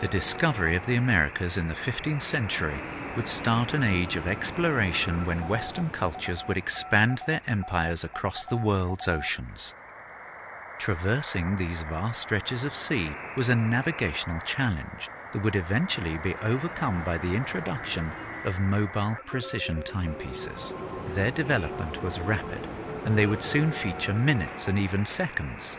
The discovery of the Americas in the 15th century would start an age of exploration when Western cultures would expand their empires across the world's oceans. Traversing these vast stretches of sea was a navigational challenge that would eventually be overcome by the introduction of mobile precision timepieces. Their development was rapid and they would soon feature minutes and even seconds.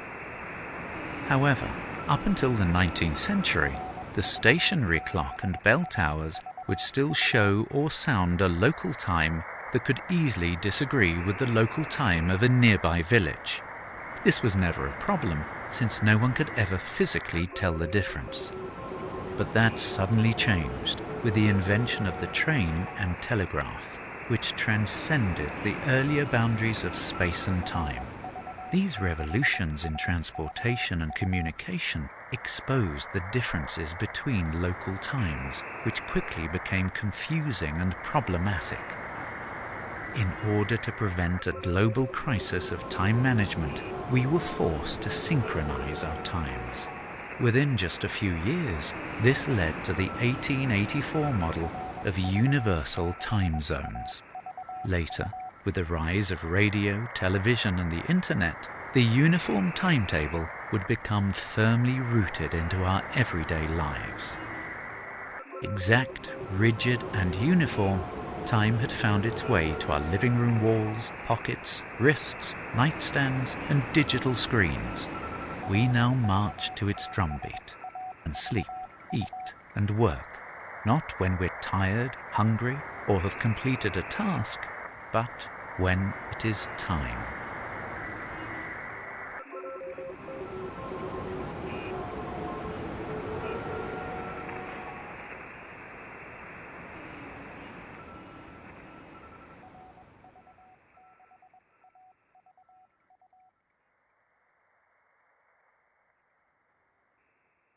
However, up until the 19th century, the stationary clock and bell towers would still show or sound a local time that could easily disagree with the local time of a nearby village. This was never a problem, since no one could ever physically tell the difference. But that suddenly changed with the invention of the train and telegraph, which transcended the earlier boundaries of space and time. These revolutions in transportation and communication exposed the differences between local times, which quickly became confusing and problematic. In order to prevent a global crisis of time management, we were forced to synchronize our times. Within just a few years, this led to the 1884 model of universal time zones. Later, with the rise of radio, television and the internet, the uniform timetable would become firmly rooted into our everyday lives. Exact, rigid and uniform, time had found its way to our living room walls, pockets, wrists, nightstands and digital screens. We now march to its drumbeat and sleep, eat and work, not when we're tired, hungry or have completed a task, but when it is time.